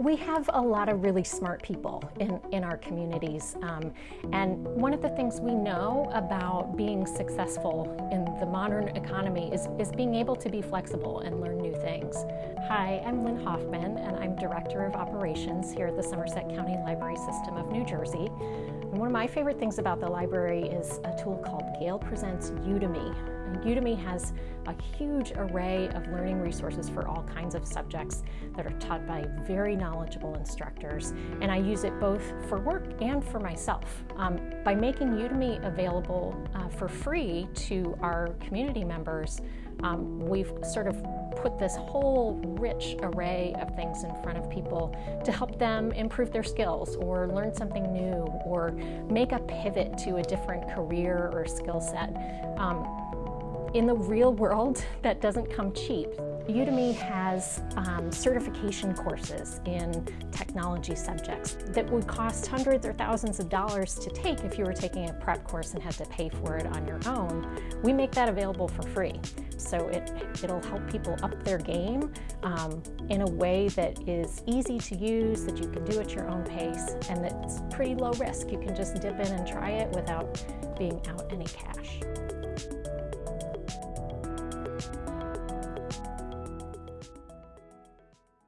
We have a lot of really smart people in, in our communities. Um, and one of the things we know about being successful in the modern economy is, is being able to be flexible and learn new things. Hi, I'm Lynn Hoffman, and I'm Director of Operations here at the Somerset County Library System of New Jersey. And one of my favorite things about the library is a tool called Gale Presents Udemy. Udemy has a huge array of learning resources for all kinds of subjects that are taught by very knowledgeable instructors. And I use it both for work and for myself. Um, by making Udemy available uh, for free to our community members, um, we've sort of put this whole rich array of things in front of people to help them improve their skills or learn something new or make a pivot to a different career or skill set. Um, in the real world, that doesn't come cheap. Udemy has um, certification courses in technology subjects that would cost hundreds or thousands of dollars to take if you were taking a prep course and had to pay for it on your own. We make that available for free. So it, it'll help people up their game um, in a way that is easy to use, that you can do at your own pace, and that's pretty low risk. You can just dip in and try it without being out any cash.